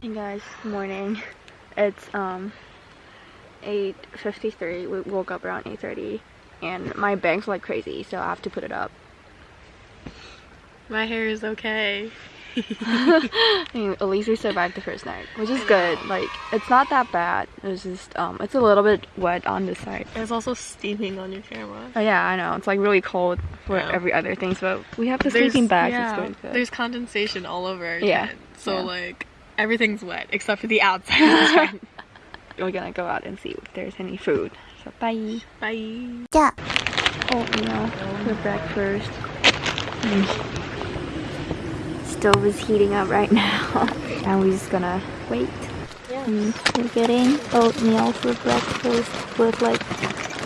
Hey guys, good morning. It's um 8.53. We woke up around 8.30 and my bangs like crazy so I have to put it up. My hair is okay. I mean, at least we survived the first night, which is good. Like, it's not that bad. It's just, um, it's a little bit wet on this side. It's also steaming on your camera. Oh, yeah, I know. It's like really cold for yeah. every other thing, but we have the there's, sleeping bag. Yeah, there's condensation all over our yeah. Tent, so, yeah. like, everything's wet except for the outside. We're gonna go out and see if there's any food. So, bye. Bye. Yeah. Oh, no. For breakfast. Mm stove is heating up right now. and we're just gonna wait. Yeah. Mm, we're getting oatmeal for breakfast with like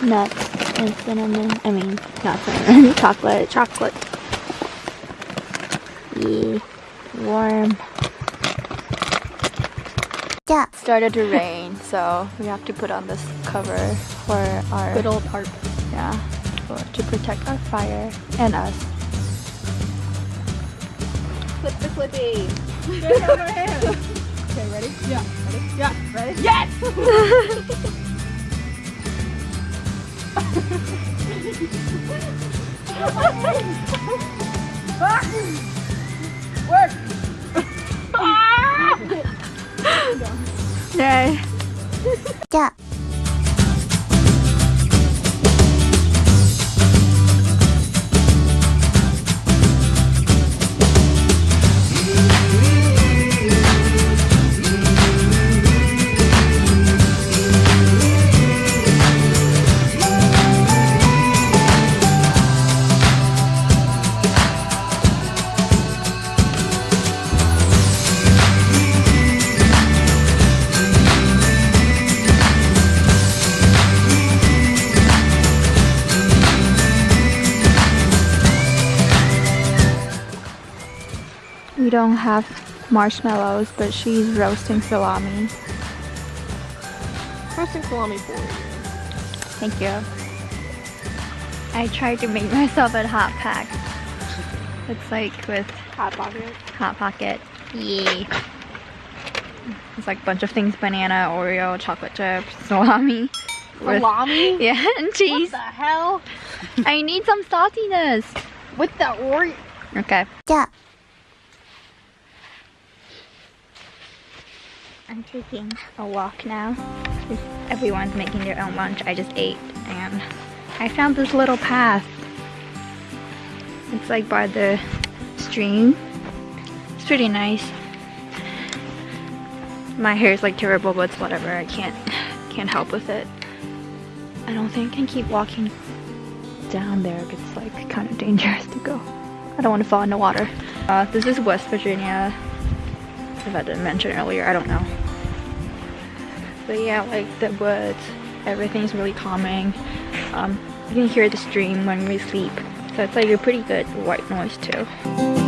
nuts and cinnamon. I mean, not cinnamon, chocolate, chocolate. Yeah, warm. Yeah. Started to rain, so we have to put on this cover for our little part. Yeah, to protect our fire and us. Clip the clippy. Okay, ready? Yeah. Ready? Yeah. Ready? Yes! Work! Ah! Yeah. We don't have marshmallows, but she's roasting salami. Roasting salami for you. Thank you. I tried to make myself a hot pack. It's like with Hot pocket. Hot Pocket. Yay. It's like a bunch of things banana, Oreo, chocolate chips, salami. with- Salami? Yeah, and cheese. What the hell? I need some saltiness. With the Oreo. Okay. じ I'm taking a walk now. Everyone's making their own lunch. I just ate and I found this little path. It's like by the stream. It's pretty nice. My hair is like terrible, but it's whatever. I can't can't help with it. I don't think I can keep walking down there. It's like kind of dangerous to go. I don't want to fall in the water. Uh, this is West Virginia if I didn't mention earlier, I don't know. But yeah, like the woods, everything's really calming. Um, you can hear the stream when we sleep, so it's like a pretty good white noise too.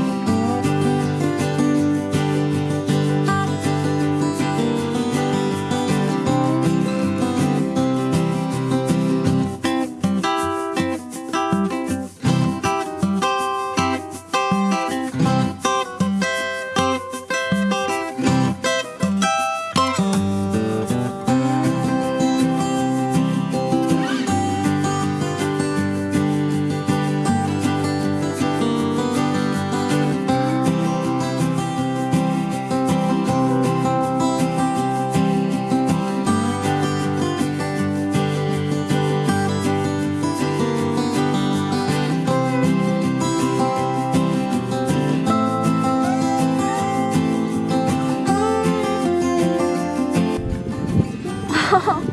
Oh.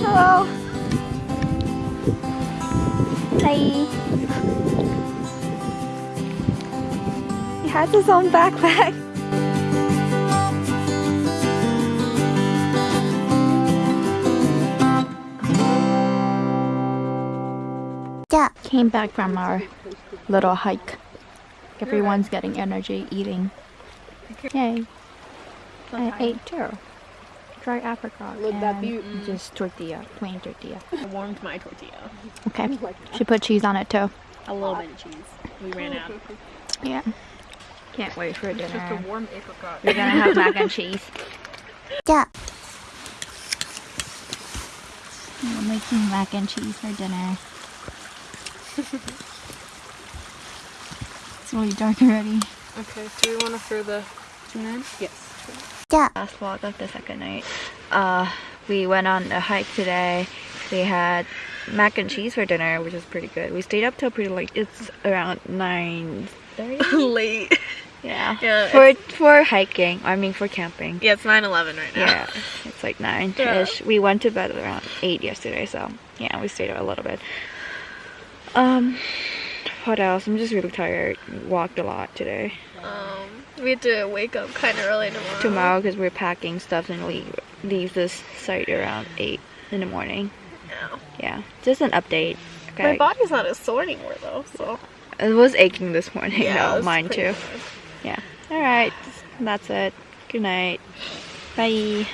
Hello. Hi. He has his own backpack. Yeah. Came back from our little hike. Everyone's getting energy eating. Yay. I ate too dry apricot. Look that beauty. Mm. Just tortilla, plain tortilla. I warmed my tortilla. Okay. Like put cheese on it too. A little bit of cheese. We ran out. Yeah. Can't wait for it's dinner. Just a warm apricot. You're gonna have mac and cheese. Yeah. We're making mac and cheese for dinner. it's really dark already. Okay, do we want to throw the tuna in? Yes. Last vlog of the second night. Uh, we went on a hike today We had mac and cheese for dinner which is pretty good We stayed up till pretty late It's around 9 30? late Yeah. yeah for for hiking. I mean for camping. Yeah, it's 9:11 right now. Yeah. It's like 9ish. Yeah. We went to bed around 8 yesterday, so yeah, we stayed up a little bit. Um what else? I'm just really tired. Walked a lot today. Um we have to wake up kind of early tomorrow. Tomorrow, because we're packing stuff and we leave this site around eight in the morning. Yeah. Yeah, just an update. My body's not as sore anymore though, so. It was aching this morning. Yeah, no, it's mine too. Yeah. All right, that's it. Good night. Bye.